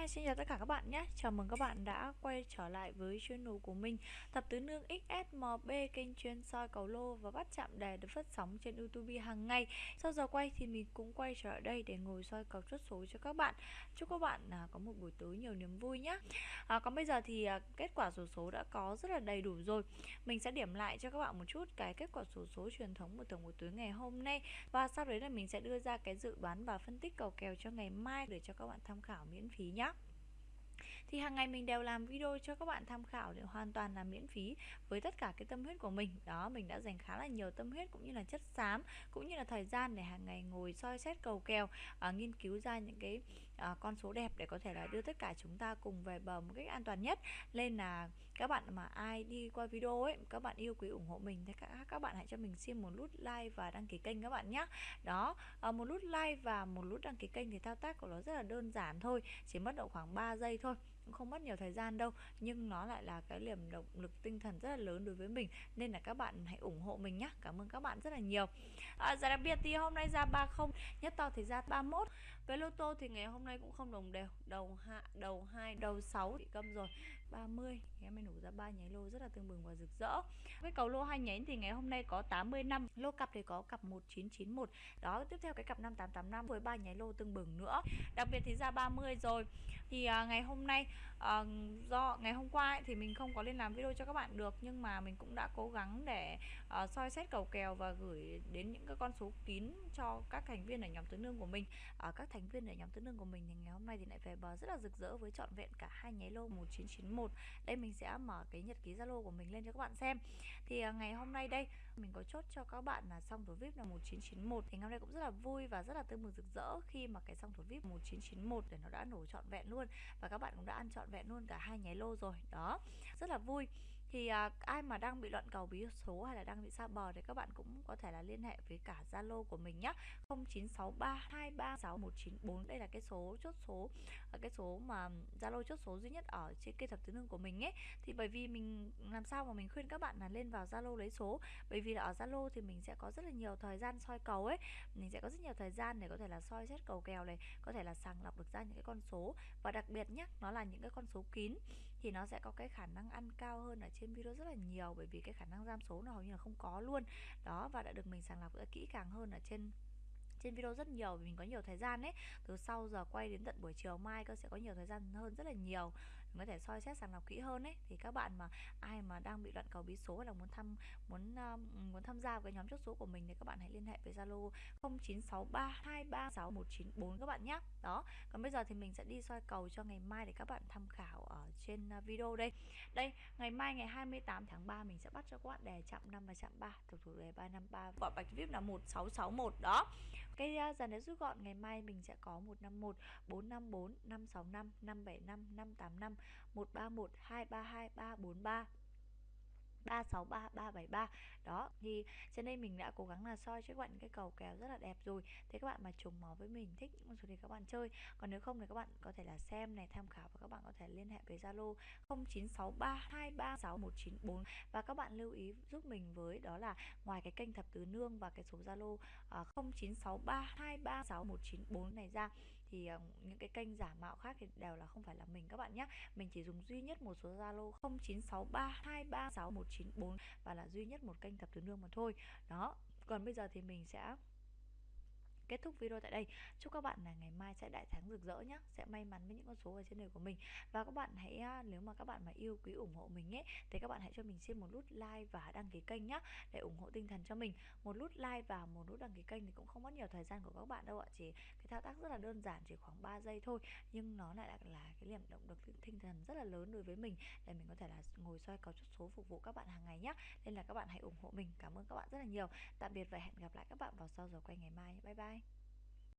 Hi xin chào tất cả các bạn nhé. Chào mừng các bạn đã quay trở lại với channel của mình Tập tứ nương XSMB kênh chuyên soi cầu lô và bắt chạm đề được phát sóng trên YouTube hàng ngày. Sau giờ quay thì mình cũng quay trở lại đây để ngồi soi cầu chốt số cho các bạn. Chúc các bạn à, có một buổi tối nhiều niềm vui nhé. À, Còn bây giờ thì à, kết quả số số đã có rất là đầy đủ rồi. Mình sẽ điểm lại cho các bạn một chút cái kết quả số số truyền thống của tổng buổi tối ngày hôm nay. Và sau đấy là mình sẽ đưa ra cái dự đoán và phân tích cầu kèo cho ngày mai để cho các bạn tham khảo miễn phí nhé thì hàng ngày mình đều làm video cho các bạn tham khảo để hoàn toàn là miễn phí với tất cả cái tâm huyết của mình. Đó mình đã dành khá là nhiều tâm huyết cũng như là chất xám cũng như là thời gian để hàng ngày ngồi soi xét cầu kèo à, nghiên cứu ra những cái uh, con số đẹp để có thể là đưa tất cả chúng ta cùng về bờ một cách an toàn nhất. Nên là các bạn mà ai đi qua video ấy các bạn yêu quý ủng hộ mình thì các, các bạn hãy cho mình xin một nút like và đăng ký kênh các bạn nhé đó uh, một nút like và một nút đăng ký kênh thì thao tác của nó rất là đơn giản thôi chỉ mất độ khoảng 3 giây thôi cũng không mất nhiều thời gian đâu. Nhưng nó lại là cái niềm động lực tinh thần rất là lớn đối với mình nên là các bạn hãy ủng hộ mình nhé cảm ơn các bạn rất là nhiều. À, giá đặc biệt thì hôm nay ra 30 nhất to thì ra 31 với lô tô thì ngày hôm nay cũng không đồng đều. Đầu hạ đầu 2 đầu 6 bị câm rồi. 30 em mới nổ ra ba nháy lô rất là tương bừng và rực rỡ. Với cầu lô hai nhánh thì ngày hôm nay có 80 năm lô cặp thì có cặp 1991 đó tiếp theo cái cặp 5885 với ba nháy lô tương bừng nữa. Đặc biệt thì ra 30 rồi. Thì à, ngày hôm nay à, do ngày hôm qua ấy, thì mình không có lên làm video cho các bạn được nhưng mà mình cũng đã cố gắng để à, soi xét cầu kèo và gửi đến những cái con số kín cho các thành viên ở nhóm tứ nương của mình. À, các thành viên ở nhóm tứ nương của mình thì ngày hôm nay thì lại về bờ rất là rực rỡ với trọn vẹn cả hai nháy lô 1991 đây mình sẽ mở cái nhật ký zalo của mình lên cho các bạn xem. Thì à, ngày hôm nay đây, mình có chốt cho các bạn là xong thủ vip là 1991 thì ngày hôm nay cũng rất là vui và rất là tươi mừng rực rỡ khi mà cái xong thủ vip 1991 để nó đã nổ trọn vẹn luôn và các bạn cũng đã ăn trọn vẹn luôn cả hai nháy lô rồi. Đó, rất là vui thì à, ai mà đang bị loạn cầu bí số hay là đang bị xa bờ thì các bạn cũng có thể là liên hệ với cả Zalo của mình nhé 0963236194 đây là cái số chốt số à, cái số mà Zalo chốt số duy nhất ở trên kênh thập tứ nương của mình ấy. Thì bởi vì mình làm sao mà mình khuyên các bạn là lên vào Zalo lấy số. Bởi vì là ở Zalo thì mình sẽ có rất là nhiều thời gian soi cầu ấy. Mình sẽ có rất nhiều thời gian để có thể là soi xét cầu kèo này có thể là sàng lọc được ra những cái con số. Và đặc biệt nhé nó là những cái con số kín thì nó sẽ có cái khả năng ăn cao hơn ở trên video rất là nhiều, bởi vì cái khả năng giam số nó hầu như là không có luôn. Đó, và đã được mình sàng lọc kỹ càng hơn ở trên trên video rất nhiều, vì mình có nhiều thời gian ấy. Từ sau giờ quay đến tận buổi chiều mai cơ, sẽ có nhiều thời gian hơn rất là nhiều mình có thể soi xét sàng lọc kỹ hơn ấy. Thì các bạn mà ai mà đang bị loạn cầu bí số hay là muốn thăm muốn uh, muốn tham gia vào cái nhóm chốt số của mình thì các bạn hãy liên hệ với Zalo 0963236194 các bạn nhé. Đó còn bây giờ thì mình sẽ đi soi cầu cho ngày mai để các bạn tham khảo ở trên ờ, video đây. Đây ngày mai ngày 28 tháng 3 mình sẽ bắt cho các bạn đề chạm 5 và chạm 3 thuộc thủ đề 353 quả bạch vip là 1661 đó cái dàn đề rút gọn, ngày mai mình sẽ có 151 454 565 575 585 131 232 343 363 373 đó thì trên đây mình đã cố gắng là soi cho các bạn cái cầu kèo rất là đẹp rồi. Thế các bạn mà trùng máu với mình thích những con số thì các bạn chơi. Còn nếu không thì các bạn có thể là xem này tham khảo và các bạn có thể liên hệ với Zalo 0963236194 và các bạn lưu ý giúp mình với đó là ngoài cái kênh thập tứ nương và cái số Zalo à, uh, 0963236194 này ra thì ờ, những cái kênh giả mạo khác thì đều là không phải là mình các bạn nhé mình chỉ dùng duy nhất một số Zalo 0963236194 và là duy nhất một kênh thập tứ nương mà thôi. Đó, còn bây giờ thì mình sẽ kết thúc video tại đây. Chúc các bạn là ngày mai sẽ đại thắng rực rỡ nhé sẽ may mắn với những con số ở trên đời của mình. Và các bạn hãy à, nếu mà các bạn mà yêu quý ủng hộ mình ấy thì các bạn hãy cho mình xin một nút like và đăng ký kênh nhé để ủng hộ tinh thần cho mình. Một nút like và một nút đăng ký kênh thì cũng không mất nhiều thời gian của các bạn đâu ạ. Chỉ cái thao tác rất là đơn giản chỉ khoảng 3 giây thôi nhưng nó lại là, là cái niềm động lực tinh thần rất là lớn đối với mình để mình có thể là ngồi soi cầu chút số phục vụ các bạn hàng ngày nhé nên là các bạn hãy ủng hộ mình. Cảm ơn các bạn rất là nhiều. Tạm biệt và hẹn gặp lại các bạn vào sau giờ quay ngày mai. Bye bye.